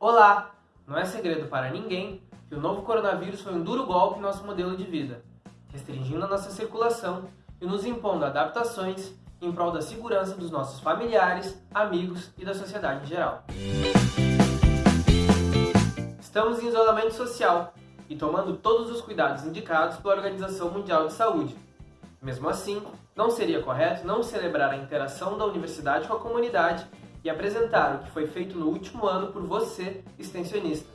Olá! Não é segredo para ninguém que o novo coronavírus foi um duro golpe em nosso modelo de vida, restringindo a nossa circulação e nos impondo adaptações em prol da segurança dos nossos familiares, amigos e da sociedade em geral. Estamos em isolamento social e tomando todos os cuidados indicados pela Organização Mundial de Saúde. Mesmo assim, não seria correto não celebrar a interação da universidade com a comunidade e apresentar o que foi feito no último ano por você, extensionista.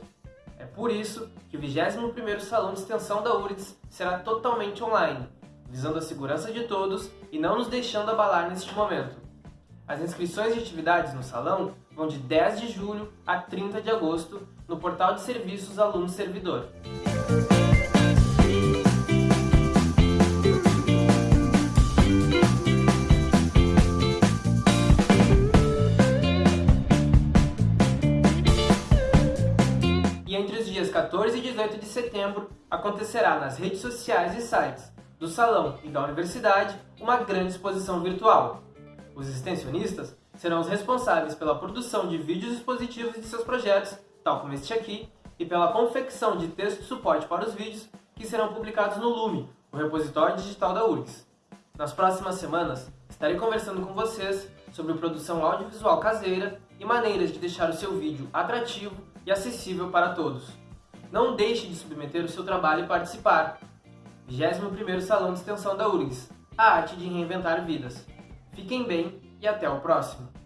É por isso que o 21º Salão de Extensão da URGS será totalmente online, visando a segurança de todos e não nos deixando abalar neste momento. As inscrições de atividades no salão vão de 10 de julho a 30 de agosto no portal de serviços Aluno Servidor. E entre os dias 14 e 18 de setembro acontecerá nas redes sociais e sites do Salão e da Universidade uma grande exposição virtual. Os extensionistas serão os responsáveis pela produção de vídeos expositivos de seus projetos, tal como este aqui, e pela confecção de texto de suporte para os vídeos que serão publicados no Lume, o repositório digital da URGS. Nas próximas semanas, estarei conversando com vocês sobre produção audiovisual caseira e maneiras de deixar o seu vídeo atrativo e acessível para todos. Não deixe de submeter o seu trabalho e participar. 21º Salão de Extensão da URGS, a arte de reinventar vidas. Fiquem bem e até o próximo!